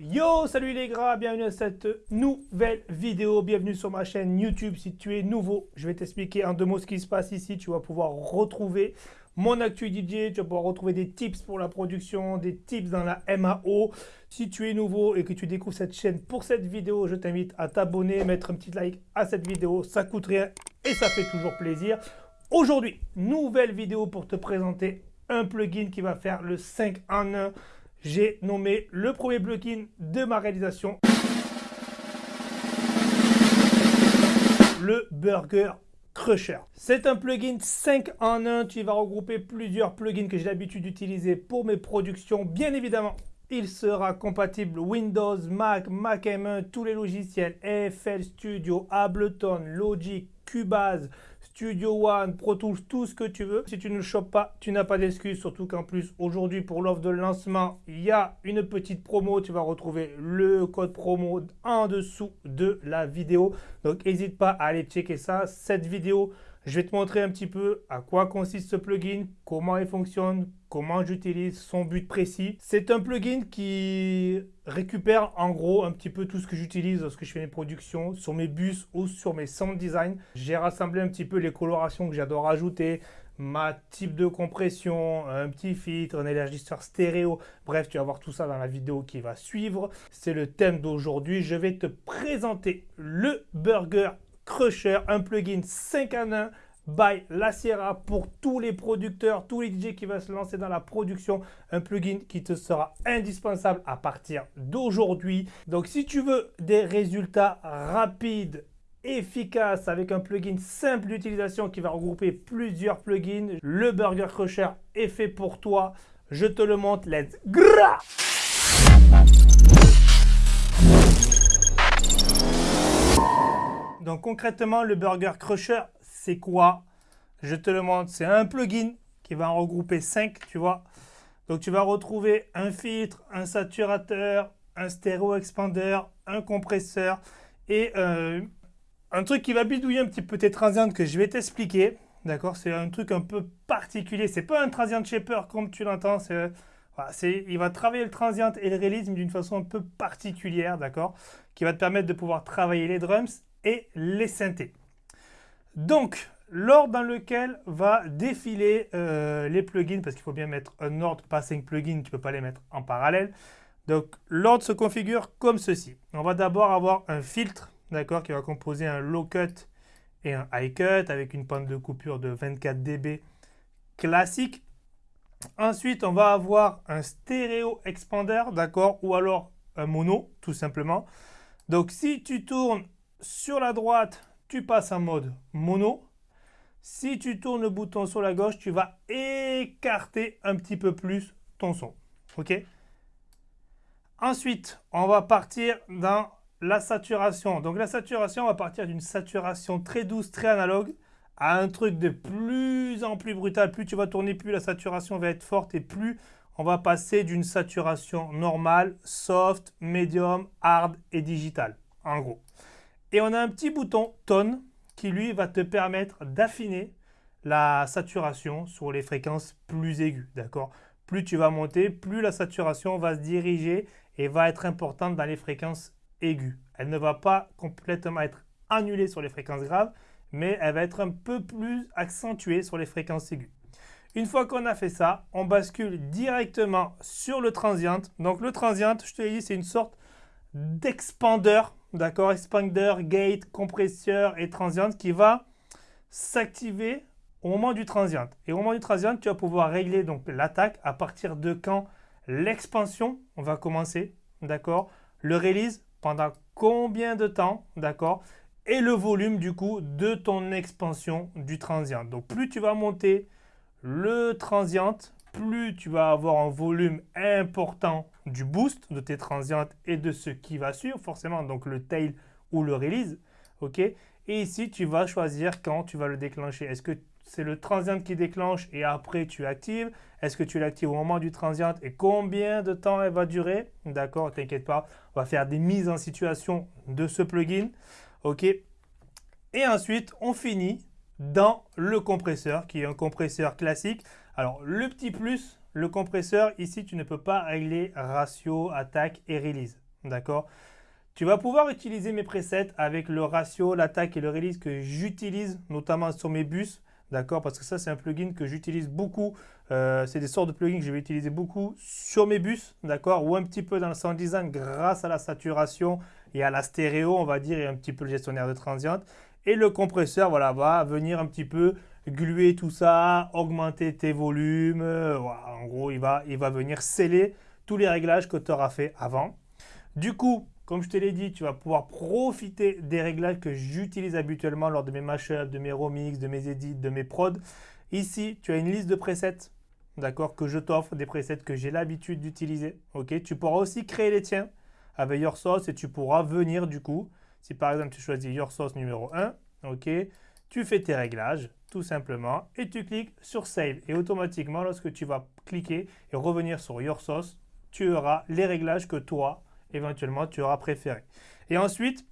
Yo, salut les gras, bienvenue à cette nouvelle vidéo, bienvenue sur ma chaîne YouTube. Si tu es nouveau, je vais t'expliquer en deux mots ce qui se passe ici. Tu vas pouvoir retrouver mon actu DJ, tu vas pouvoir retrouver des tips pour la production, des tips dans la MAO. Si tu es nouveau et que tu découvres cette chaîne pour cette vidéo, je t'invite à t'abonner, mettre un petit like à cette vidéo, ça coûte rien et ça fait toujours plaisir. Aujourd'hui, nouvelle vidéo pour te présenter un plugin qui va faire le 5 en 1 j'ai nommé le premier plugin de ma réalisation. Le Burger Crusher. C'est un plugin 5 en 1. Tu vas regrouper plusieurs plugins que j'ai l'habitude d'utiliser pour mes productions. Bien évidemment, il sera compatible Windows, Mac, Mac M1, tous les logiciels, FL Studio, Ableton, Logic, Cubase, Studio One, Pro Tools, tout ce que tu veux. Si tu ne le chopes pas, tu n'as pas d'excuse. Surtout qu'en plus, aujourd'hui, pour l'offre de lancement, il y a une petite promo. Tu vas retrouver le code promo en dessous de la vidéo. Donc, n'hésite pas à aller checker ça. Cette vidéo, je vais te montrer un petit peu à quoi consiste ce plugin, comment il fonctionne, comment j'utilise, son but précis. C'est un plugin qui récupère en gros un petit peu tout ce que j'utilise lorsque je fais mes productions sur mes bus ou sur mes sound design. J'ai rassemblé un petit peu les colorations que j'adore ajouter, ma type de compression, un petit filtre, un élargisseur stéréo. Bref, tu vas voir tout ça dans la vidéo qui va suivre. C'est le thème d'aujourd'hui. Je vais te présenter le burger Crusher, un plugin 5 en 1 by La Sierra pour tous les producteurs, tous les DJ qui vont se lancer dans la production. Un plugin qui te sera indispensable à partir d'aujourd'hui. Donc si tu veux des résultats rapides, efficaces avec un plugin simple d'utilisation qui va regrouper plusieurs plugins, le Burger Crusher est fait pour toi. Je te le montre. Let's go Donc concrètement, le Burger Crusher, c'est quoi? Je te le montre. C'est un plugin qui va regrouper 5, tu vois. Donc tu vas retrouver un filtre, un saturateur, un stéréo expander, un compresseur et euh, un truc qui va bidouiller un petit peu tes transients que je vais t'expliquer. D'accord? C'est un truc un peu particulier. C'est pas un transient shaper comme tu l'entends. C'est, il va travailler le transient et le release d'une façon un peu particulière, d'accord? Qui va te permettre de pouvoir travailler les drums et les synthés. Donc, l'ordre dans lequel va défiler euh, les plugins, parce qu'il faut bien mettre un ordre, pas 5 plugins, tu peux pas les mettre en parallèle. Donc, l'ordre se configure comme ceci. On va d'abord avoir un filtre, d'accord, qui va composer un low cut et un high cut avec une pente de coupure de 24 dB classique. Ensuite, on va avoir un stéréo expander, d'accord, ou alors un mono, tout simplement. Donc, si tu tournes sur la droite, tu passes en mode mono. Si tu tournes le bouton sur la gauche, tu vas écarter un petit peu plus ton son. OK? Ensuite, on va partir dans la saturation. Donc la saturation, on va partir d'une saturation très douce, très analogue, à un truc de plus en plus brutal. Plus tu vas tourner, plus la saturation va être forte et plus on va passer d'une saturation normale, soft, medium, hard et digital, en gros. Et on a un petit bouton tone qui lui va te permettre d'affiner la saturation sur les fréquences plus aiguës. D'accord? Plus tu vas monter, plus la saturation va se diriger et va être importante dans les fréquences aiguës. Elle ne va pas complètement être annulée sur les fréquences graves, mais elle va être un peu plus accentuée sur les fréquences aiguës. Une fois qu'on a fait ça, on bascule directement sur le transient. Donc le transient, je te l'ai dit, c'est une sorte d'expandeur d'accord, expander, gate, compresseur et transient qui va s'activer au moment du transient. Et au moment du transient, tu vas pouvoir régler donc l'attaque à partir de quand l'expansion va commencer, d'accord, le release pendant combien de temps, d'accord, et le volume du coup de ton expansion du transient. Donc plus tu vas monter le transient, plus tu vas avoir un volume important du boost de tes transientes et de ce qui va suivre, forcément, donc le tail ou le release. ok? Et ici, tu vas choisir quand tu vas le déclencher. Est-ce que c'est le transient qui déclenche et après tu actives? Est-ce que tu l'actives au moment du transient et combien de temps elle va durer? D'accord, t'inquiète pas, on va faire des mises en situation de ce plugin. ok? Et ensuite, on finit dans le compresseur qui est un compresseur classique. Alors, le petit plus, le compresseur, ici, tu ne peux pas régler ratio, attaque et release. D'accord? Tu vas pouvoir utiliser mes presets avec le ratio, l'attaque et le release que j'utilise notamment sur mes bus. D'accord? Parce que ça, c'est un plugin que j'utilise beaucoup. Euh, c'est des sortes de plugins que je vais utiliser beaucoup sur mes bus, d'accord? Ou un petit peu dans le sound design grâce à la saturation et à la stéréo, on va dire, et un petit peu le gestionnaire de transient. Et le compresseur, voilà, va venir un petit peu gluer tout ça, augmenter tes volumes. Euh, en gros, il va, il va venir sceller tous les réglages que tu auras fait avant. Du coup, comme je te l'ai dit, tu vas pouvoir profiter des réglages que j'utilise habituellement lors de mes mashups, de mes remix, de mes edits, de mes prods. Ici, tu as une liste de presets, d'accord, que je t'offre, des presets que j'ai l'habitude d'utiliser. Tu pourras aussi créer les tiens avec Your Sauce et tu pourras venir du coup, si par exemple tu choisis Your Sauce numéro 1, ok, tu fais tes réglages tout simplement et tu cliques sur Save. Et automatiquement, lorsque tu vas cliquer et revenir sur Your Sauce, tu auras les réglages que toi, éventuellement tu auras préféré. Et ensuite,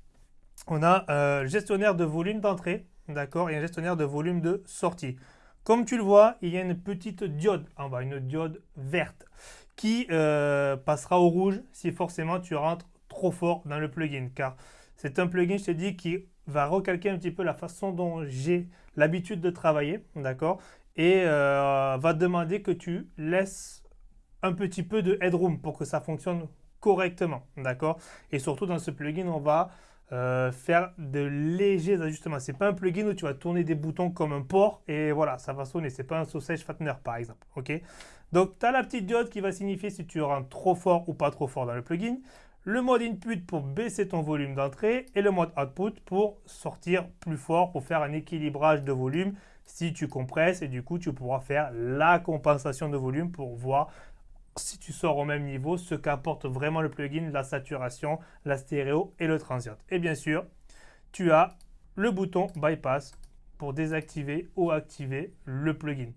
on a euh, le gestionnaire de volume d'entrée, d'accord, et un gestionnaire de volume de sortie. Comme tu le vois, il y a une petite diode en bas, une diode verte, qui euh, passera au rouge si forcément tu rentres trop fort dans le plugin. Car c'est un plugin, je te dis, qui va recalquer un petit peu la façon dont j'ai l'habitude de travailler, d'accord? Et euh, va demander que tu laisses un petit peu de headroom pour que ça fonctionne correctement, d'accord? Et surtout dans ce plugin, on va euh, faire de légers ajustements. C'est pas un plugin où tu vas tourner des boutons comme un port et voilà, ça va sonner. C'est pas un sausage fattener par exemple, ok? Donc, tu as la petite diode qui va signifier si tu rentres trop fort ou pas trop fort dans le plugin. Le mode input pour baisser ton volume d'entrée et le mode output pour sortir plus fort, pour faire un équilibrage de volume si tu compresses et du coup tu pourras faire la compensation de volume pour voir si tu sors au même niveau, ce qu'apporte vraiment le plugin, la saturation, la stéréo et le transient. Et bien sûr, tu as le bouton bypass pour désactiver ou activer le plugin.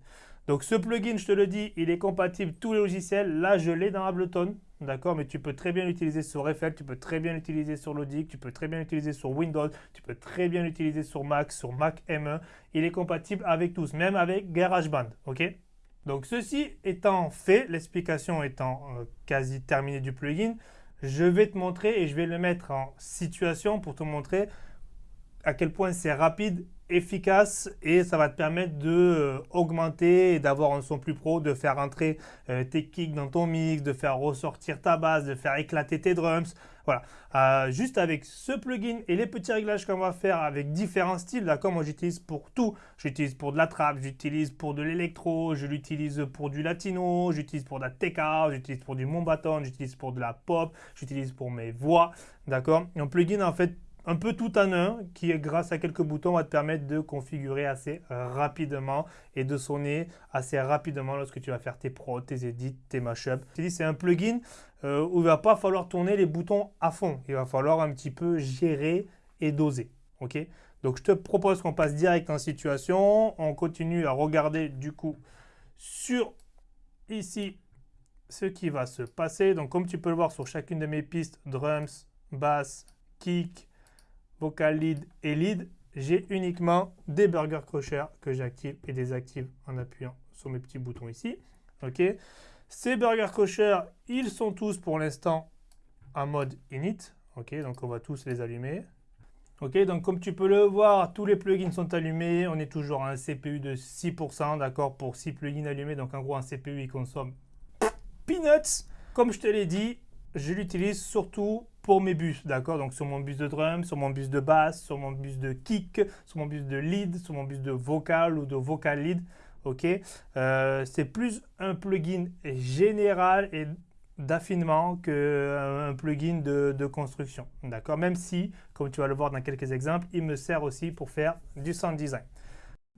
Donc ce plugin, je te le dis, il est compatible tous les logiciels. Là, je l'ai dans Ableton, d'accord Mais tu peux très bien l'utiliser sur Eiffel, tu peux très bien l'utiliser sur Logic, tu peux très bien l'utiliser sur Windows, tu peux très bien l'utiliser sur Mac, sur Mac M1. Il est compatible avec tous, même avec GarageBand, ok? Donc ceci étant fait, l'explication étant euh, quasi terminée du plugin, je vais te montrer et je vais le mettre en situation pour te montrer à quel point c'est rapide efficace et ça va te permettre de euh, et d'avoir un son plus pro, de faire entrer euh, tes kicks dans ton mix, de faire ressortir ta basse, de faire éclater tes drums. Voilà, euh, juste avec ce plugin et les petits réglages qu'on va faire avec différents styles, d'accord Moi j'utilise pour tout, j'utilise pour de la trap, j'utilise pour de l'électro, je l'utilise pour du latino, j'utilise pour de la tech j'utilise pour du mombaton, j'utilise pour de la pop, j'utilise pour mes voix, d'accord. Un plugin en fait un peu tout en un qui, grâce à quelques boutons, va te permettre de configurer assez rapidement et de sonner assez rapidement lorsque tu vas faire tes prods, tes edits, tes mashups. C'est un plugin euh, où il va pas falloir tourner les boutons à fond. Il va falloir un petit peu gérer et doser. ok? Donc, je te propose qu'on passe direct en situation. On continue à regarder du coup sur ici ce qui va se passer. Donc, comme tu peux le voir sur chacune de mes pistes, drums, bass, kick, vocal lead et lead, j'ai uniquement des burger crusher que j'active et désactive en appuyant sur mes petits boutons ici. Ok. Ces burger crusher, ils sont tous pour l'instant en mode init. Ok, donc on va tous les allumer. Ok, donc comme tu peux le voir, tous les plugins sont allumés. On est toujours à un CPU de 6%, d'accord, pour 6 plugins allumés. Donc en gros, un CPU, il consomme peanuts. Comme je te l'ai dit, je l'utilise surtout pour mes bus, d'accord? Donc sur mon bus de drum, sur mon bus de basse, sur mon bus de kick, sur mon bus de lead, sur mon bus de vocal ou de vocal lead, ok? Euh, C'est plus un plugin général et d'affinement qu'un euh, plugin de, de construction, d'accord? Même si, comme tu vas le voir dans quelques exemples, il me sert aussi pour faire du sound design.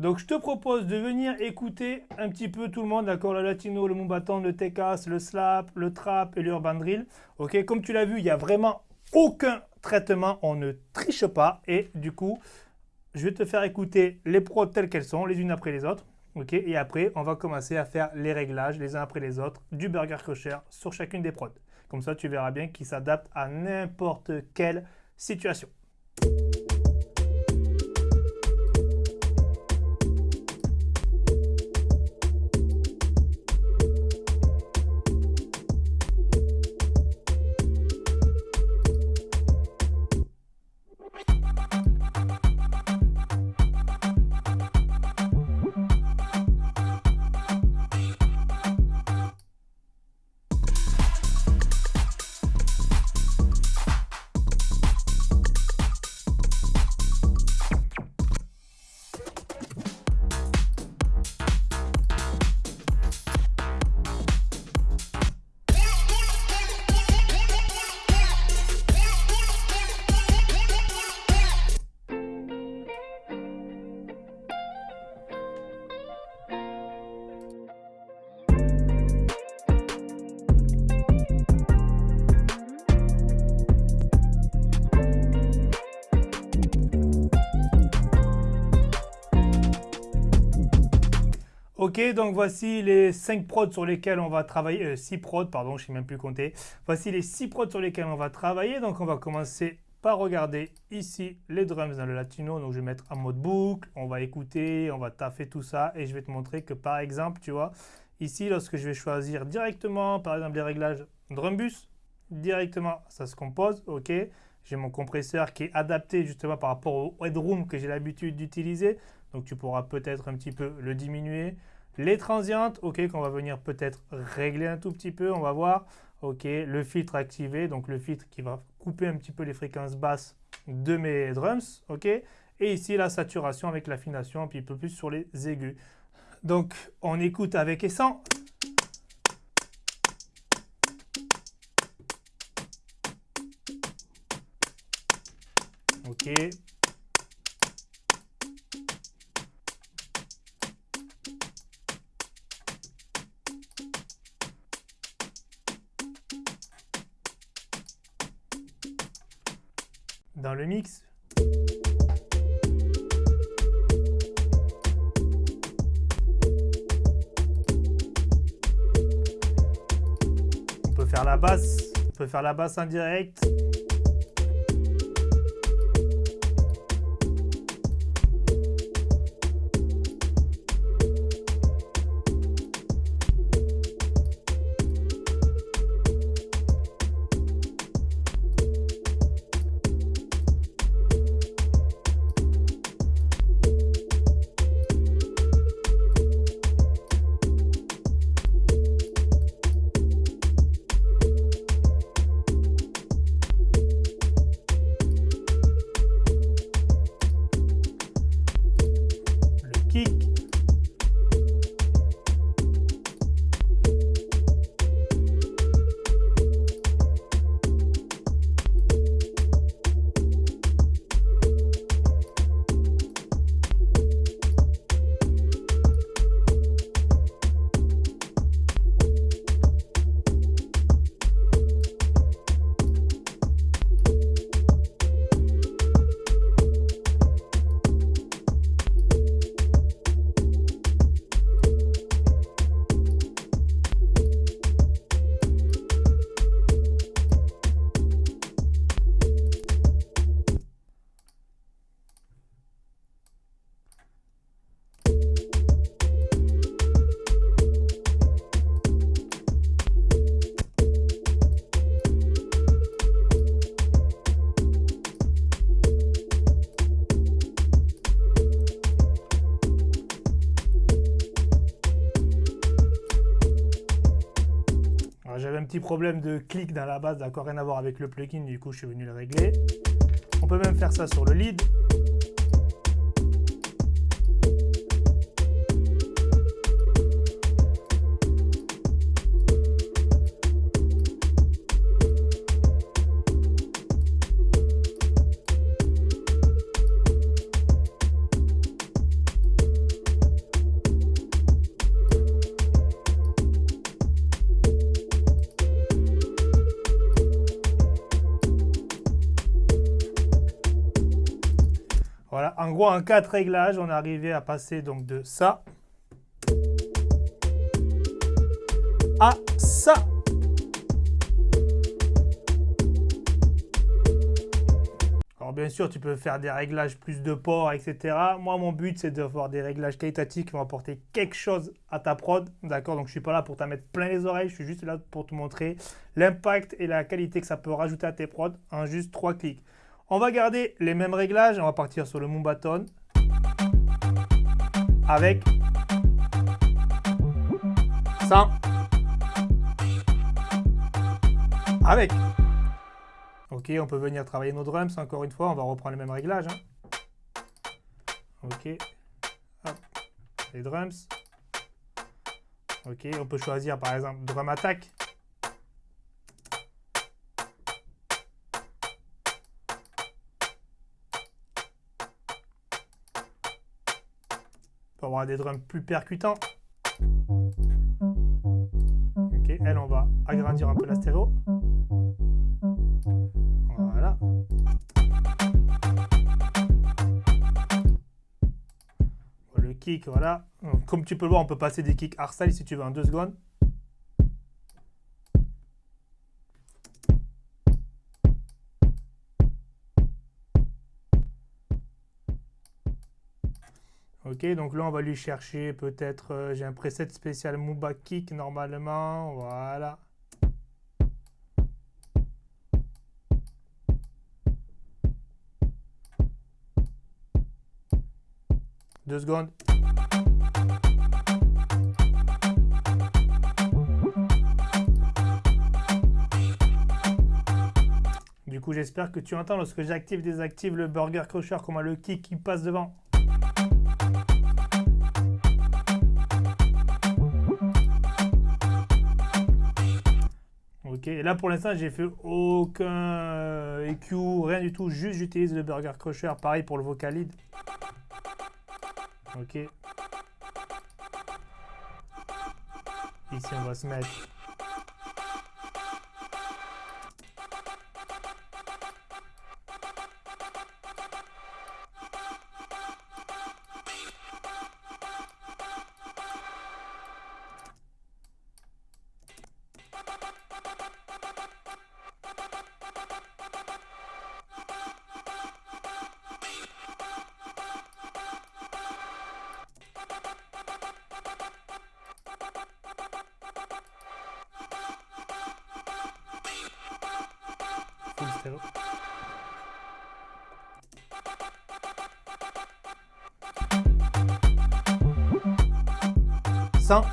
Donc je te propose de venir écouter un petit peu tout le monde, d'accord Le latino, le mumbaton, le tekas, le slap, le trap et l'urban drill. Ok, comme tu l'as vu, il n'y a vraiment aucun traitement, on ne triche pas. Et du coup, je vais te faire écouter les prods telles qu'elles sont, les unes après les autres. Ok, et après, on va commencer à faire les réglages les uns après les autres du burger crusher sur chacune des prods. Comme ça, tu verras bien qu'il s'adapte à n'importe quelle situation. Ok, donc voici les 5 prods sur lesquels on va travailler, 6 euh, prods, pardon, je ne sais même plus compter. Voici les 6 prods sur lesquels on va travailler. Donc on va commencer par regarder ici les drums dans le latino. Donc je vais mettre en mode boucle, on va écouter, on va taffer tout ça et je vais te montrer que par exemple, tu vois, ici lorsque je vais choisir directement, par exemple les réglages drum bus, directement ça se compose, ok. J'ai mon compresseur qui est adapté justement par rapport au headroom que j'ai l'habitude d'utiliser. Donc tu pourras peut-être un petit peu le diminuer. Les transientes, ok, qu'on va venir peut-être régler un tout petit peu, on va voir. Ok, le filtre activé, donc le filtre qui va couper un petit peu les fréquences basses de mes drums, ok. Et ici la saturation avec l'affination un peu plus sur les aigus. Donc on écoute avec et sans. Ok, dans le mix. On peut faire la basse, on peut faire la basse en petit problème de clic dans la base, d'accord, rien à voir avec le plugin, du coup je suis venu le régler. On peut même faire ça sur le lead. En gros, en quatre réglages, on est arrivé à passer donc de ça à ça. Alors bien sûr, tu peux faire des réglages plus de port, etc. Moi, mon but, c'est d'avoir des réglages qualitatifs qui vont apporter quelque chose à ta prod. D'accord? Donc, je ne suis pas là pour t'en mettre plein les oreilles. Je suis juste là pour te montrer l'impact et la qualité que ça peut rajouter à tes prods en juste trois clics. On va garder les mêmes réglages. On va partir sur le Moombaton avec 100 avec. Ok, on peut venir travailler nos drums. Encore une fois, on va reprendre les mêmes réglages. Hein. Ok. Les drums. Ok, on peut choisir par exemple drum attack. Avoir des drums plus percutants. Ok, elle, on va agrandir un peu la stéréo. Voilà. Le kick, voilà. Comme tu peux le voir, on peut passer des kicks hardstyle si tu veux en deux secondes. Ok, donc là on va lui chercher peut-être, euh, j'ai un preset spécial Muba Kick normalement, voilà. Deux secondes. Du coup, j'espère que tu entends lorsque j'active, désactive le burger crusher, comment le kick qui passe devant. Ok, et là pour l'instant j'ai fait aucun EQ, rien du tout, juste j'utilise le burger crusher, pareil pour le vocalide. Ok. Ici on va se mettre stéréo. Cent.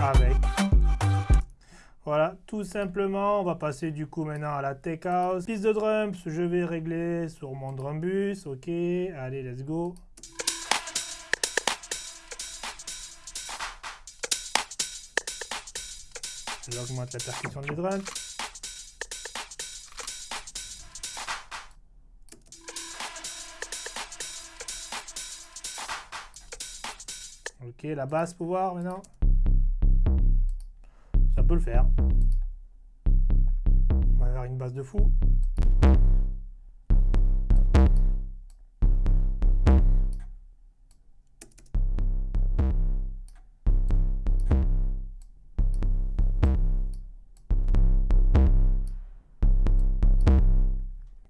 Avec. Voilà, tout simplement, on va passer du coup maintenant à la tech house. Piste de drums, je vais régler sur mon drum bus, ok, allez, let's go. J'augmente la percussion du drum. Ok, la basse pouvoir maintenant. Ça peut le faire. On va avoir une basse de fou.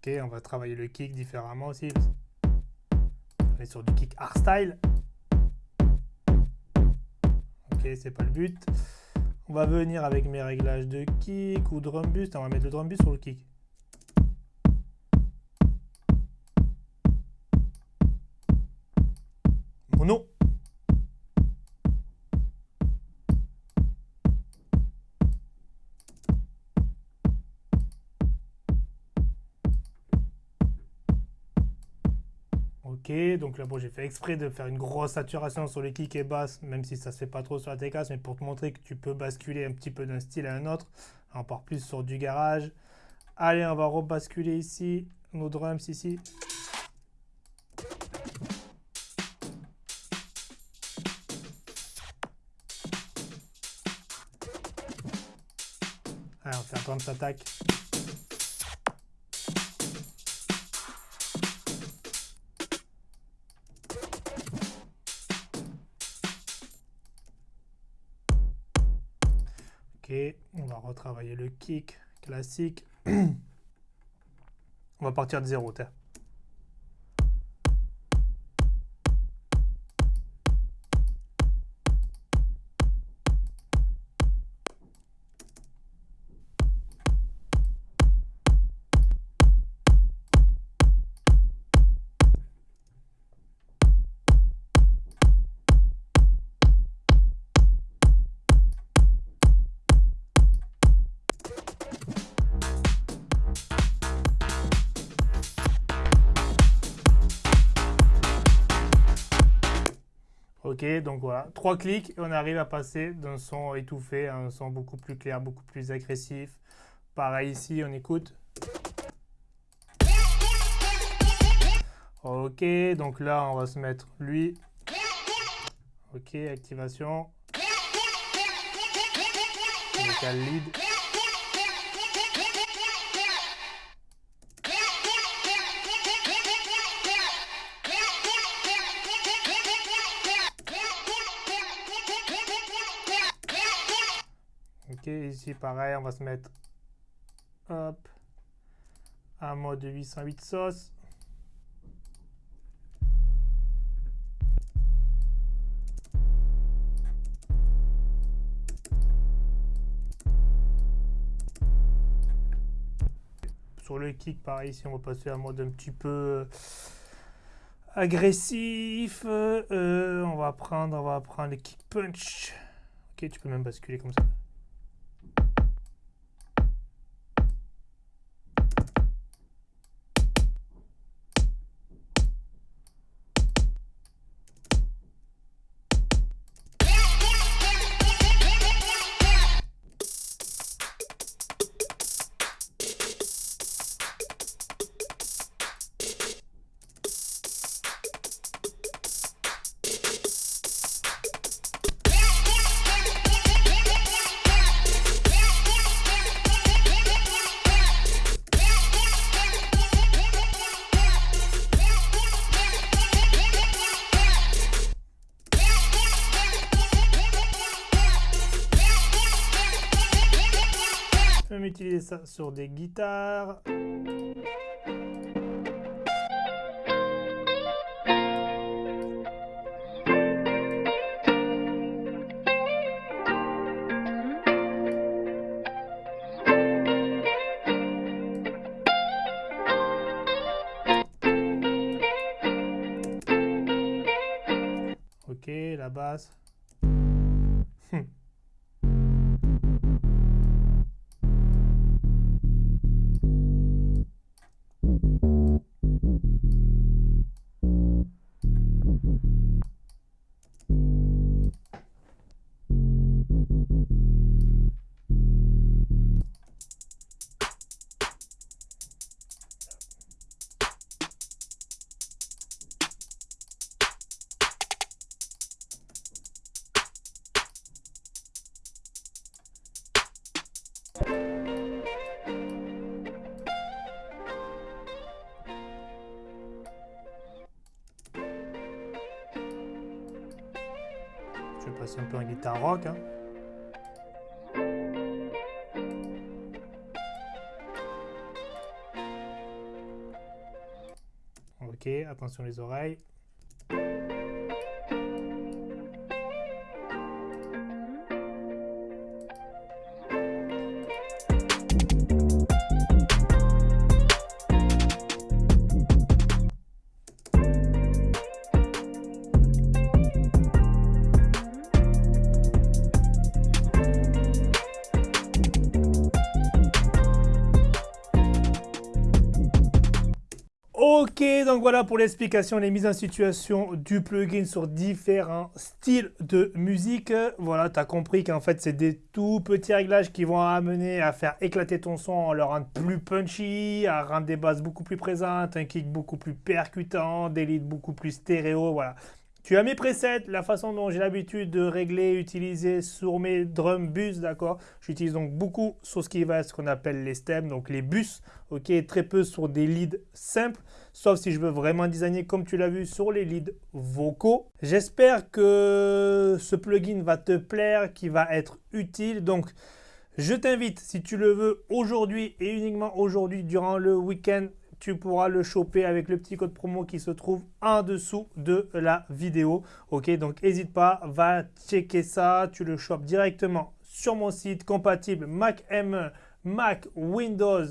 On va travailler le kick différemment aussi. On est sur du kick hardstyle. Ok, c'est pas le but. On va venir avec mes réglages de kick ou drum boost. On va mettre le drum boost sur le kick. Donc là bon j'ai fait exprès de faire une grosse saturation sur les kicks et basses, même si ça se fait pas trop sur la TKS, mais pour te montrer que tu peux basculer un petit peu d'un style à un autre, encore plus sur du garage. Allez, on va rebasculer ici, nos drums ici. Allez, on fait un drums attack. travailler le kick classique. on va partir de 0. Donc voilà, trois clics et on arrive à passer d'un son étouffé à un son beaucoup plus clair, beaucoup plus agressif. Pareil ici, on écoute. Ok, donc là, on va se mettre lui. Ok, activation. Lead. Ici pareil, on va se mettre hop, un mode 808 sauce. Sur le kick, pareil, ici on va passer à un mode un petit peu euh, agressif. Euh, on va prendre, on va prendre le kick punch. Ok, tu peux même basculer comme ça. Sur des guitares. Ok, la basse. Je vais passer un peu en guitare rock. Hein. Ok, attention les oreilles. Voilà pour l'explication, les mises en situation du plugin sur différents styles de musique. Voilà, tu as compris qu'en fait, c'est des tout petits réglages qui vont amener à faire éclater ton son, à le rendre plus punchy, à rendre des basses beaucoup plus présentes, un kick beaucoup plus percutant, des leads beaucoup plus stéréo. Voilà, tu as mes presets, la façon dont j'ai l'habitude de régler, utiliser sur mes drum bus, d'accord J'utilise donc beaucoup sur ce qui va ce qu'on appelle les stems, donc les bus, ok Très peu sur des leads simples, sauf si je veux vraiment designer comme tu l'as vu sur les leads vocaux. J'espère que ce plugin va te plaire, qu'il va être utile. Donc, je t'invite, si tu le veux, aujourd'hui et uniquement aujourd'hui, durant le week-end, tu pourras le choper avec le petit code promo qui se trouve en dessous de la vidéo. Ok, donc n'hésite pas, va checker ça. Tu le chopes directement sur mon site compatible Mac M, Mac, Windows,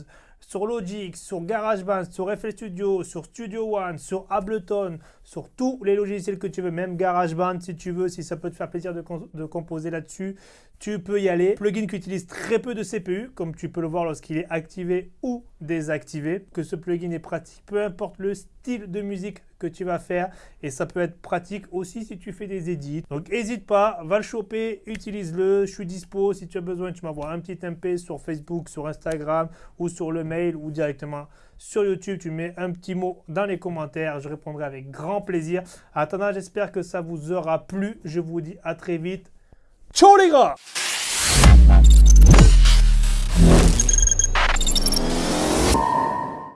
sur Logic, sur GarageBand, sur FL Studio, sur Studio One, sur Ableton, sur tous les logiciels que tu veux, même GarageBand si tu veux, si ça peut te faire plaisir de, de composer là-dessus, tu peux y aller. Plugin qui utilise très peu de CPU, comme tu peux le voir lorsqu'il est activé ou désactivé. Que ce plugin est pratique, peu importe le style de musique que tu vas faire. Et ça peut être pratique aussi si tu fais des edits. Donc n'hésite pas, va le choper, utilise-le. Je suis dispo. Si tu as besoin, tu m'envoies un petit MP sur Facebook, sur Instagram ou sur le mail ou directement sur YouTube. Tu mets un petit mot dans les commentaires. Je répondrai avec grand plaisir. attendant, j'espère que ça vous aura plu. Je vous dis à très vite. Ciao les gars